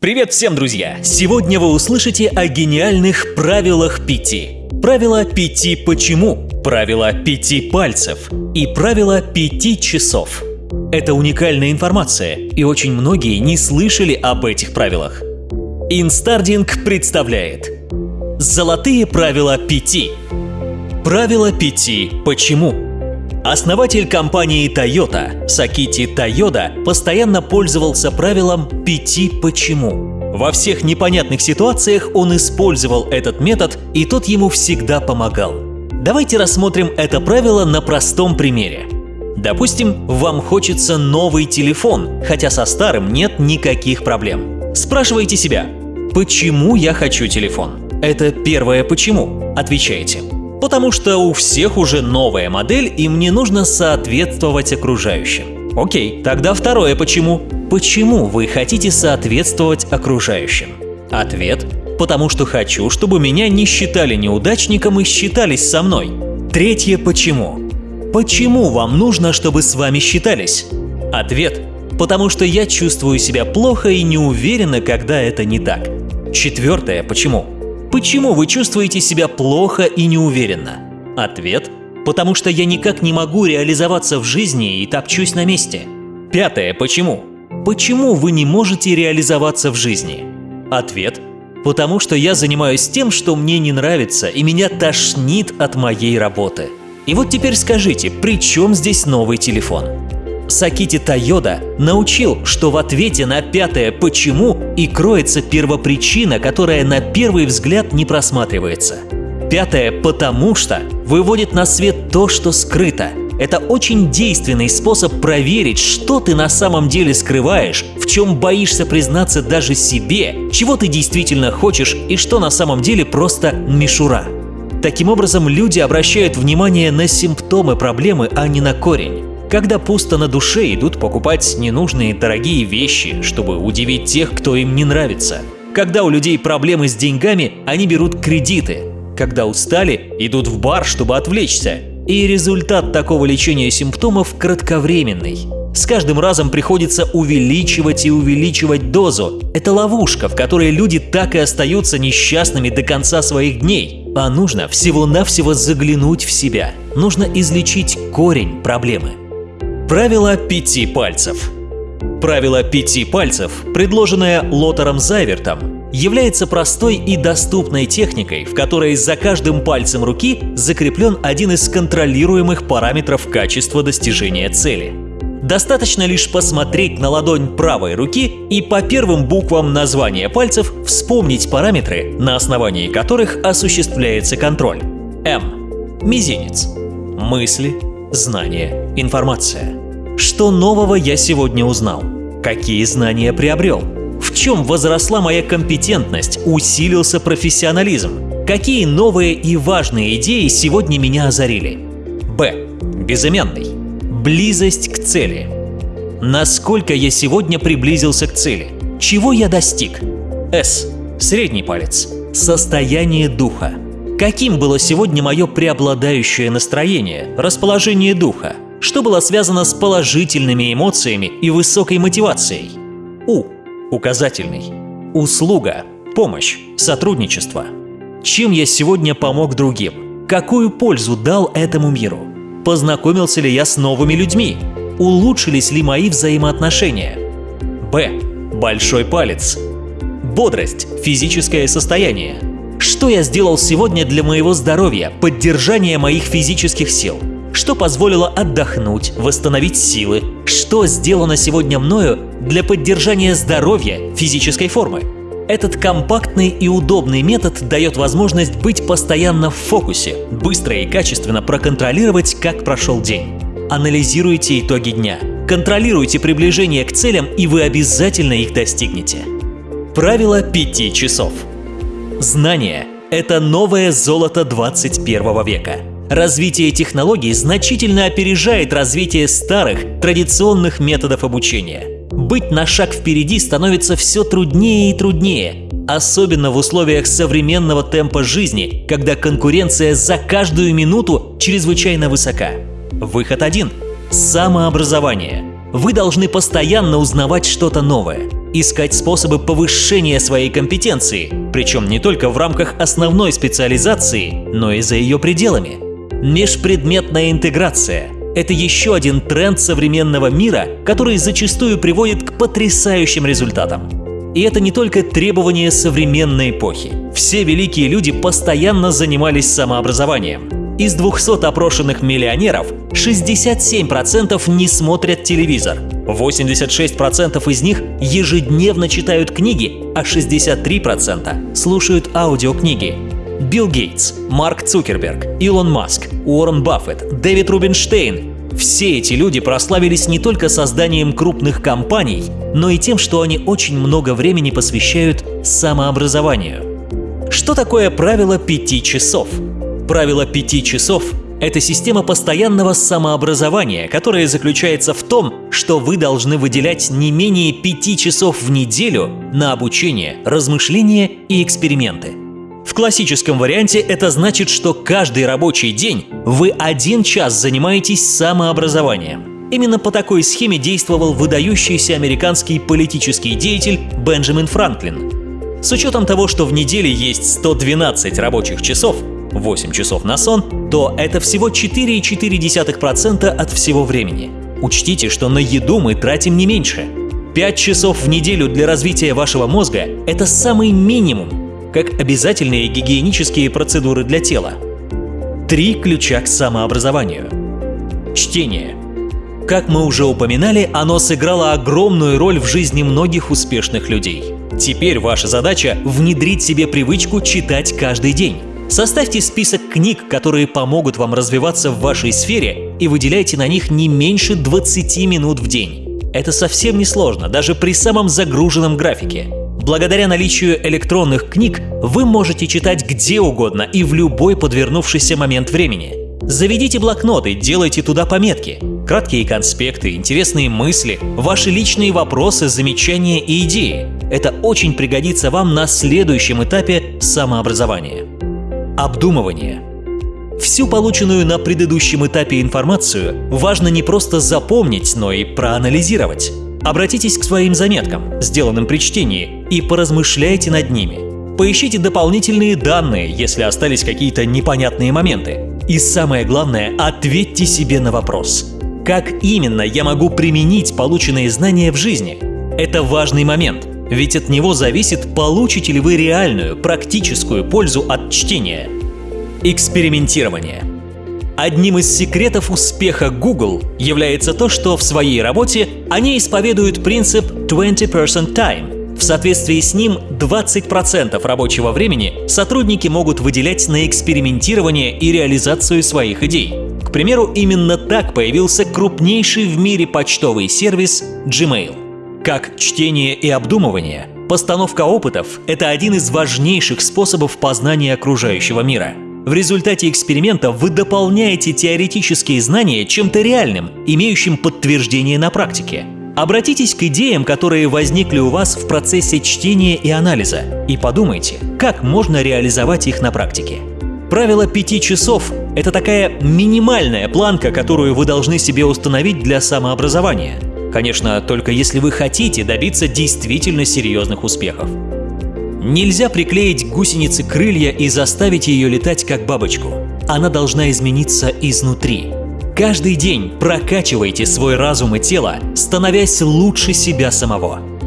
Привет всем, друзья! Сегодня вы услышите о гениальных правилах пяти. Правило пяти почему, правило пяти пальцев и правило пяти часов. Это уникальная информация, и очень многие не слышали об этих правилах. Инстардинг представляет Золотые правила пяти. Правило пяти почему. Основатель компании Toyota Сакити Тойода постоянно пользовался правилом «пяти почему». Во всех непонятных ситуациях он использовал этот метод, и тот ему всегда помогал. Давайте рассмотрим это правило на простом примере. Допустим, вам хочется новый телефон, хотя со старым нет никаких проблем. Спрашивайте себя, почему я хочу телефон? Это первое почему. Отвечаете. Потому что у всех уже новая модель, и мне нужно соответствовать окружающим. Окей, тогда второе почему. Почему вы хотите соответствовать окружающим? Ответ – потому что хочу, чтобы меня не считали неудачником и считались со мной. Третье почему. Почему вам нужно, чтобы с вами считались? Ответ – потому что я чувствую себя плохо и неуверенно, когда это не так. Четвертое почему. Почему вы чувствуете себя плохо и неуверенно? Ответ – потому что я никак не могу реализоваться в жизни и топчусь на месте. Пятое – почему? Почему вы не можете реализоваться в жизни? Ответ – потому что я занимаюсь тем, что мне не нравится, и меня тошнит от моей работы. И вот теперь скажите, при чем здесь новый телефон? Сакити Тойода научил, что в ответе на пятое «почему» и кроется первопричина, которая на первый взгляд не просматривается. Пятое «потому что» выводит на свет то, что скрыто. Это очень действенный способ проверить, что ты на самом деле скрываешь, в чем боишься признаться даже себе, чего ты действительно хочешь и что на самом деле просто мишура. Таким образом, люди обращают внимание на симптомы проблемы, а не на корень. Когда пусто на душе, идут покупать ненужные дорогие вещи, чтобы удивить тех, кто им не нравится. Когда у людей проблемы с деньгами, они берут кредиты. Когда устали, идут в бар, чтобы отвлечься. И результат такого лечения симптомов кратковременный. С каждым разом приходится увеличивать и увеличивать дозу. Это ловушка, в которой люди так и остаются несчастными до конца своих дней. А нужно всего-навсего заглянуть в себя. Нужно излечить корень проблемы. Правило пяти пальцев Правило пяти пальцев, предложенное Лотером Зайвертом, является простой и доступной техникой, в которой за каждым пальцем руки закреплен один из контролируемых параметров качества достижения цели. Достаточно лишь посмотреть на ладонь правой руки и по первым буквам названия пальцев вспомнить параметры, на основании которых осуществляется контроль. М. Мизинец. Мысли, знания, информация. Что нового я сегодня узнал? Какие знания приобрел? В чем возросла моя компетентность, усилился профессионализм? Какие новые и важные идеи сегодня меня озарили? Б. Безымянный. Близость к цели. Насколько я сегодня приблизился к цели? Чего я достиг? С. Средний палец. Состояние духа. Каким было сегодня мое преобладающее настроение, расположение духа? Что было связано с положительными эмоциями и высокой мотивацией. У. Указательный. Услуга. Помощь. Сотрудничество. Чем я сегодня помог другим? Какую пользу дал этому миру? Познакомился ли я с новыми людьми? Улучшились ли мои взаимоотношения? Б. Большой палец. Бодрость, физическое состояние. Что я сделал сегодня для моего здоровья, поддержания моих физических сил? Что позволило отдохнуть, восстановить силы, что сделано сегодня мною для поддержания здоровья, физической формы. Этот компактный и удобный метод дает возможность быть постоянно в фокусе, быстро и качественно проконтролировать, как прошел день. Анализируйте итоги дня, контролируйте приближение к целям, и вы обязательно их достигнете. Правило 5 часов. Знание – это новое золото 21 века. Развитие технологий значительно опережает развитие старых, традиционных методов обучения. Быть на шаг впереди становится все труднее и труднее, особенно в условиях современного темпа жизни, когда конкуренция за каждую минуту чрезвычайно высока. Выход один – самообразование. Вы должны постоянно узнавать что-то новое. искать способы повышения своей компетенции, причем не только в рамках основной специализации, но и за ее пределами. Межпредметная интеграция – это еще один тренд современного мира, который зачастую приводит к потрясающим результатам. И это не только требование современной эпохи. Все великие люди постоянно занимались самообразованием. Из 200 опрошенных миллионеров 67% не смотрят телевизор, 86% из них ежедневно читают книги, а 63% слушают аудиокниги. Билл Гейтс, Марк Цукерберг, Илон Маск, Уоррен Баффет, Дэвид Рубинштейн – все эти люди прославились не только созданием крупных компаний, но и тем, что они очень много времени посвящают самообразованию. Что такое правило пяти часов? Правило пяти часов это система постоянного самообразования, которая заключается в том, что вы должны выделять не менее пяти часов в неделю на обучение, размышления и эксперименты. В классическом варианте это значит, что каждый рабочий день вы один час занимаетесь самообразованием. Именно по такой схеме действовал выдающийся американский политический деятель Бенджамин Франклин. С учетом того, что в неделе есть 112 рабочих часов, 8 часов на сон, то это всего 4,4% от всего времени. Учтите, что на еду мы тратим не меньше. 5 часов в неделю для развития вашего мозга – это самый минимум, как обязательные гигиенические процедуры для тела. Три ключа к самообразованию. Чтение. Как мы уже упоминали, оно сыграло огромную роль в жизни многих успешных людей. Теперь ваша задача – внедрить себе привычку читать каждый день. Составьте список книг, которые помогут вам развиваться в вашей сфере, и выделяйте на них не меньше 20 минут в день. Это совсем не сложно, даже при самом загруженном графике. Благодаря наличию электронных книг вы можете читать где угодно и в любой подвернувшийся момент времени. Заведите блокноты, делайте туда пометки. Краткие конспекты, интересные мысли, ваши личные вопросы, замечания и идеи. Это очень пригодится вам на следующем этапе самообразования. Обдумывание. Всю полученную на предыдущем этапе информацию важно не просто запомнить, но и проанализировать. Обратитесь к своим заметкам, сделанным при чтении, и поразмышляйте над ними. Поищите дополнительные данные, если остались какие-то непонятные моменты. И самое главное, ответьте себе на вопрос. Как именно я могу применить полученные знания в жизни? Это важный момент – ведь от него зависит, получите ли вы реальную, практическую пользу от чтения. Экспериментирование. Одним из секретов успеха Google является то, что в своей работе они исповедуют принцип 20% time. В соответствии с ним 20% рабочего времени сотрудники могут выделять на экспериментирование и реализацию своих идей. К примеру, именно так появился крупнейший в мире почтовый сервис Gmail. Как чтение и обдумывание, постановка опытов – это один из важнейших способов познания окружающего мира. В результате эксперимента вы дополняете теоретические знания чем-то реальным, имеющим подтверждение на практике. Обратитесь к идеям, которые возникли у вас в процессе чтения и анализа, и подумайте, как можно реализовать их на практике. Правило пяти часов – это такая минимальная планка, которую вы должны себе установить для самообразования – Конечно, только если вы хотите добиться действительно серьезных успехов. Нельзя приклеить гусенице крылья и заставить ее летать как бабочку. Она должна измениться изнутри. Каждый день прокачивайте свой разум и тело, становясь лучше себя самого.